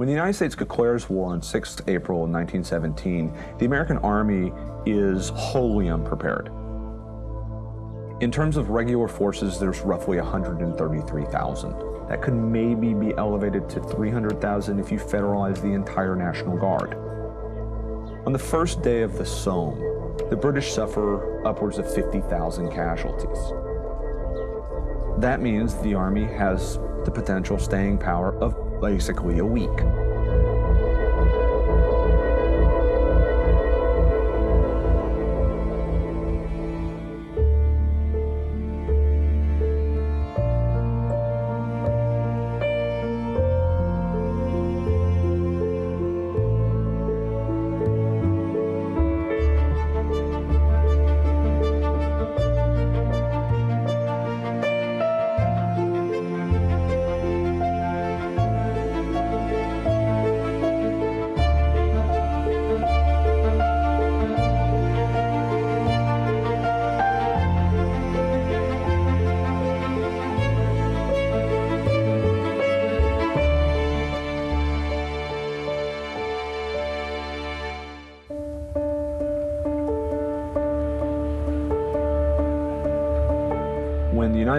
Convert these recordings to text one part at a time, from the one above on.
When the United States declares war on 6 April 1917, the American Army is wholly unprepared. In terms of regular forces, there's roughly 133,000. That could maybe be elevated to 300,000 if you federalize the entire National Guard. On the first day of the Somme, the British suffer upwards of 50,000 casualties. That means the Army has the potential staying power of basically a week.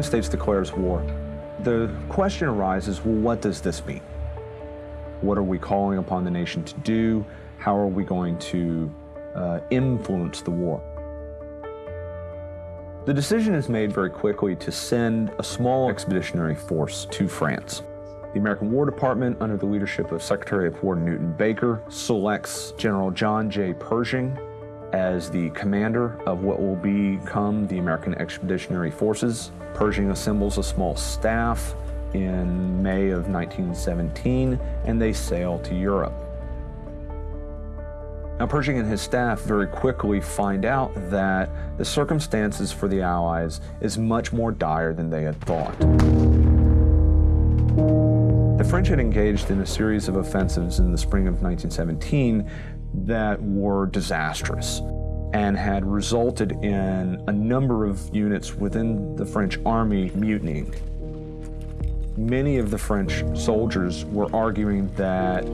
United States declares war, the question arises, well, what does this mean? What are we calling upon the nation to do? How are we going to uh, influence the war? The decision is made very quickly to send a small expeditionary force to France. The American War Department, under the leadership of Secretary of War Newton Baker, selects General John J. Pershing as the commander of what will become the American Expeditionary Forces. Pershing assembles a small staff in May of 1917 and they sail to Europe. Now Pershing and his staff very quickly find out that the circumstances for the Allies is much more dire than they had thought. The French had engaged in a series of offensives in the spring of 1917 that were disastrous and had resulted in a number of units within the French army mutinying. Many of the French soldiers were arguing that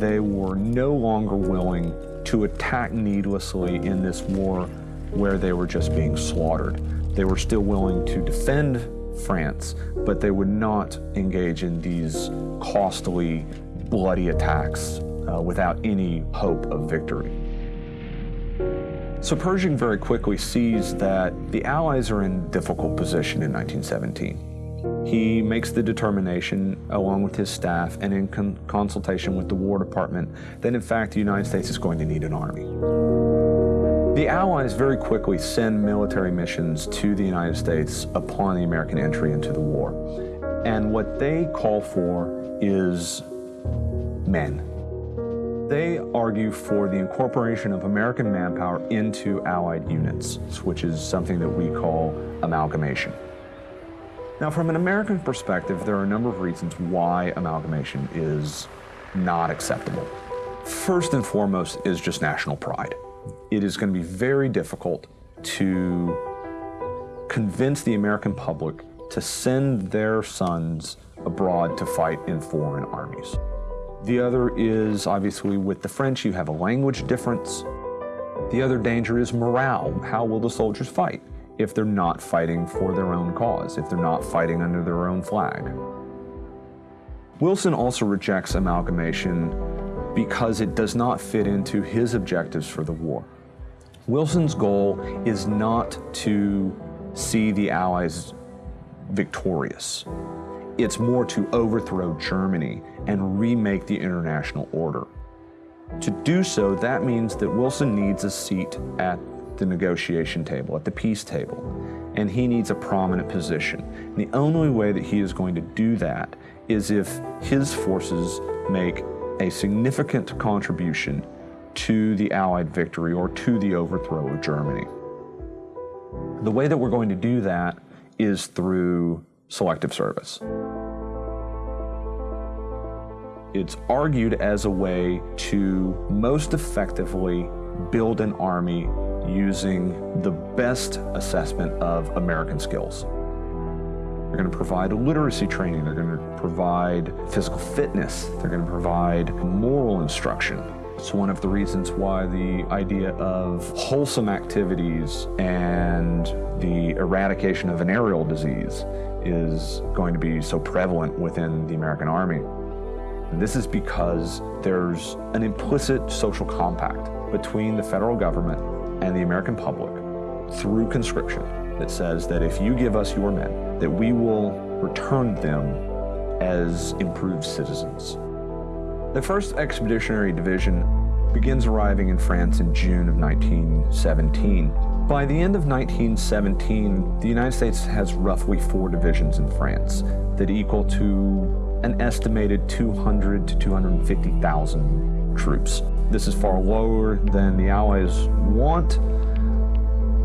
they were no longer willing to attack needlessly in this war where they were just being slaughtered. They were still willing to defend France, but they would not engage in these costly, bloody attacks uh, without any hope of victory. So Pershing very quickly sees that the Allies are in difficult position in 1917. He makes the determination, along with his staff and in con consultation with the War Department, that in fact the United States is going to need an army. The Allies very quickly send military missions to the United States upon the American entry into the war. And what they call for is men. They argue for the incorporation of American manpower into Allied units, which is something that we call amalgamation. Now, from an American perspective, there are a number of reasons why amalgamation is not acceptable. First and foremost is just national pride. It is going to be very difficult to convince the American public to send their sons abroad to fight in foreign armies. The other is obviously with the French, you have a language difference. The other danger is morale. How will the soldiers fight if they're not fighting for their own cause, if they're not fighting under their own flag? Wilson also rejects amalgamation because it does not fit into his objectives for the war. Wilson's goal is not to see the Allies victorious. It's more to overthrow Germany and remake the international order. To do so, that means that Wilson needs a seat at the negotiation table, at the peace table, and he needs a prominent position. And the only way that he is going to do that is if his forces make a significant contribution to the Allied victory or to the overthrow of Germany. The way that we're going to do that is through selective service. It's argued as a way to most effectively build an army using the best assessment of American skills. They're going to provide literacy training. They're going to provide physical fitness, they're going to provide moral instruction. It's one of the reasons why the idea of wholesome activities and the eradication of venereal disease is going to be so prevalent within the American Army. This is because there's an implicit social compact between the federal government and the American public through conscription that says that if you give us your men, that we will return them as improved citizens. The 1st Expeditionary Division begins arriving in France in June of 1917. By the end of 1917, the United States has roughly four divisions in France that equal to an estimated 200 to 250,000 troops. This is far lower than the Allies want,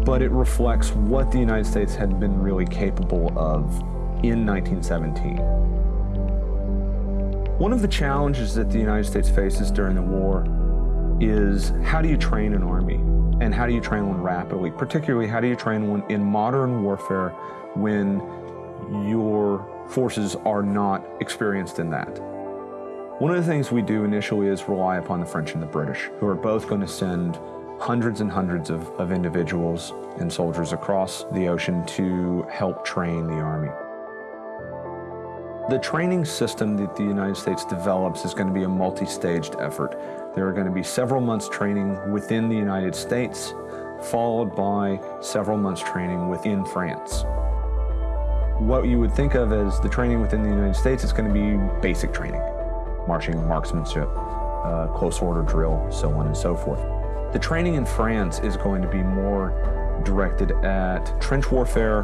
but it reflects what the United States had been really capable of in 1917. One of the challenges that the United States faces during the war is how do you train an army and how do you train one rapidly? Particularly, how do you train one in modern warfare when your forces are not experienced in that? One of the things we do initially is rely upon the French and the British, who are both going to send hundreds and hundreds of, of individuals and soldiers across the ocean to help train the Army. The training system that the United States develops is going to be a multi-staged effort. There are going to be several months training within the United States, followed by several months training within France. What you would think of as the training within the United States is going to be basic training, marching, marksmanship, uh, close order drill, so on and so forth. The training in France is going to be more directed at trench warfare.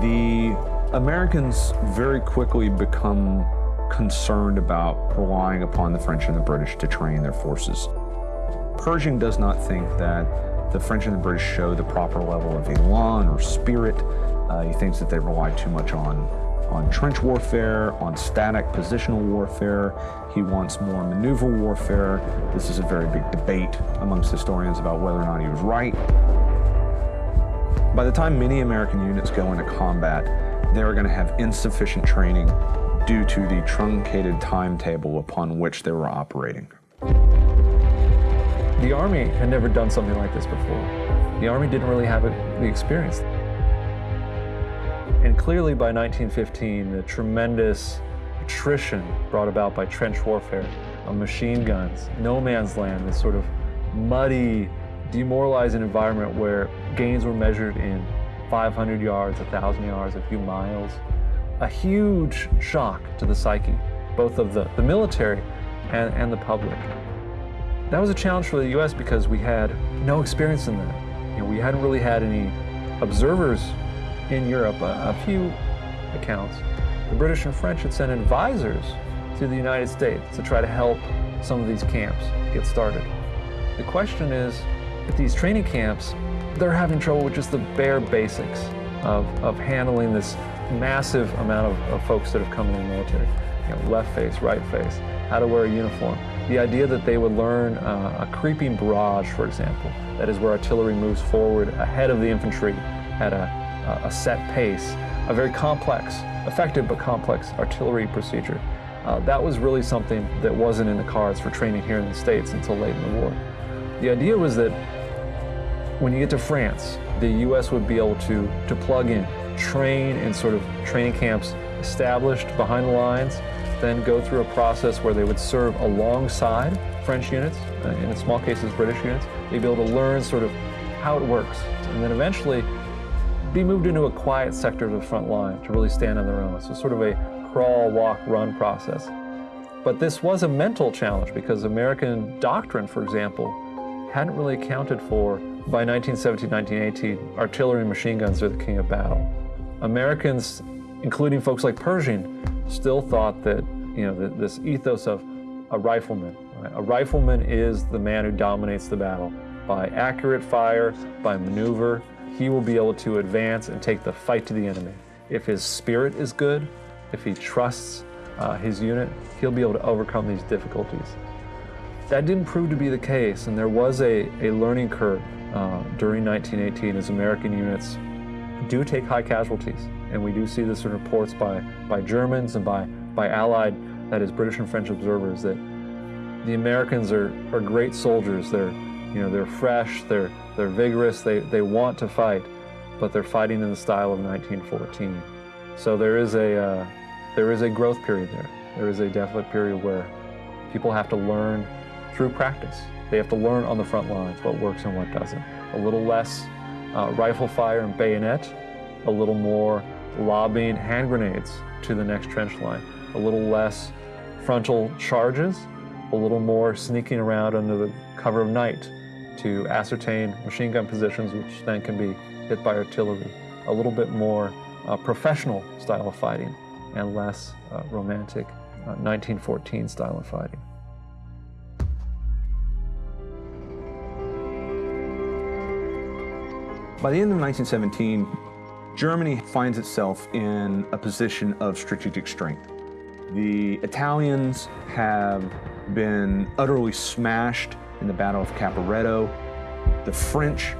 The Americans very quickly become concerned about relying upon the French and the British to train their forces. Pershing does not think that the French and the British show the proper level of elan or spirit. Uh, he thinks that they rely too much on on trench warfare, on static positional warfare. He wants more maneuver warfare. This is a very big debate amongst historians about whether or not he was right. By the time many American units go into combat, they are going to have insufficient training due to the truncated timetable upon which they were operating. The Army had never done something like this before. The Army didn't really have the experience. And clearly by 1915, the tremendous attrition brought about by trench warfare, of machine guns, no man's land, this sort of muddy, demoralizing environment where gains were measured in 500 yards, 1,000 yards, a few miles. A huge shock to the psyche, both of the, the military and, and the public. That was a challenge for the U.S. because we had no experience in that. You know, we hadn't really had any observers in Europe, a, a few accounts, the British and French had sent advisors to the United States to try to help some of these camps get started. The question is, at these training camps, they're having trouble with just the bare basics of, of handling this massive amount of, of folks that have come in the military. You know, left face, right face, how to wear a uniform. The idea that they would learn uh, a creeping barrage, for example, that is where artillery moves forward ahead of the infantry at a, a set pace, a very complex, effective but complex artillery procedure. Uh, that was really something that wasn't in the cards for training here in the States until late in the war. The idea was that when you get to France, the U.S. would be able to, to plug in, train in sort of training camps established behind the lines, then go through a process where they would serve alongside French units, uh, and in small cases British units. They'd be able to learn sort of how it works, and then eventually be moved into a quiet sector of the front line to really stand on their own. So sort of a crawl, walk, run process. But this was a mental challenge because American doctrine, for example, hadn't really accounted for, by 1917, 1918, artillery and machine guns are the king of battle. Americans, including folks like Pershing, still thought that, you know, this ethos of a rifleman. Right? A rifleman is the man who dominates the battle by accurate fire, by maneuver, he will be able to advance and take the fight to the enemy. If his spirit is good, if he trusts uh, his unit, he'll be able to overcome these difficulties. That didn't prove to be the case, and there was a, a learning curve uh, during 1918 as American units do take high casualties. And we do see this in reports by, by Germans and by by Allied, that is British and French observers, that the Americans are, are great soldiers. They're, you know, they're fresh, they're, they're vigorous, they, they want to fight, but they're fighting in the style of 1914. So there is a, uh, there is a growth period there. There is a definite period where people have to learn through practice. They have to learn on the front lines what works and what doesn't. A little less uh, rifle fire and bayonet, a little more lobbing hand grenades to the next trench line, a little less frontal charges, a little more sneaking around under the cover of night to ascertain machine gun positions, which then can be hit by artillery, a little bit more uh, professional style of fighting and less uh, romantic 1914 uh, style of fighting. By the end of 1917, Germany finds itself in a position of strategic strength. The Italians have been utterly smashed in the Battle of Caporetto. The French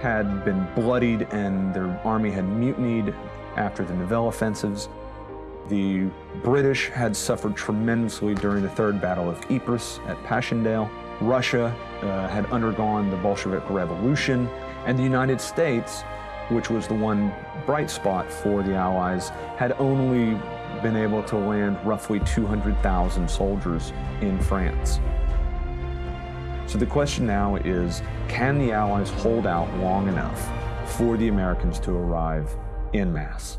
had been bloodied and their army had mutinied after the Nivelle offensives. The British had suffered tremendously during the Third Battle of Ypres at Passchendaele. Russia uh, had undergone the Bolshevik Revolution, and the United States, which was the one bright spot for the Allies, had only been able to land roughly 200,000 soldiers in France. So the question now is, can the Allies hold out long enough for the Americans to arrive in mass?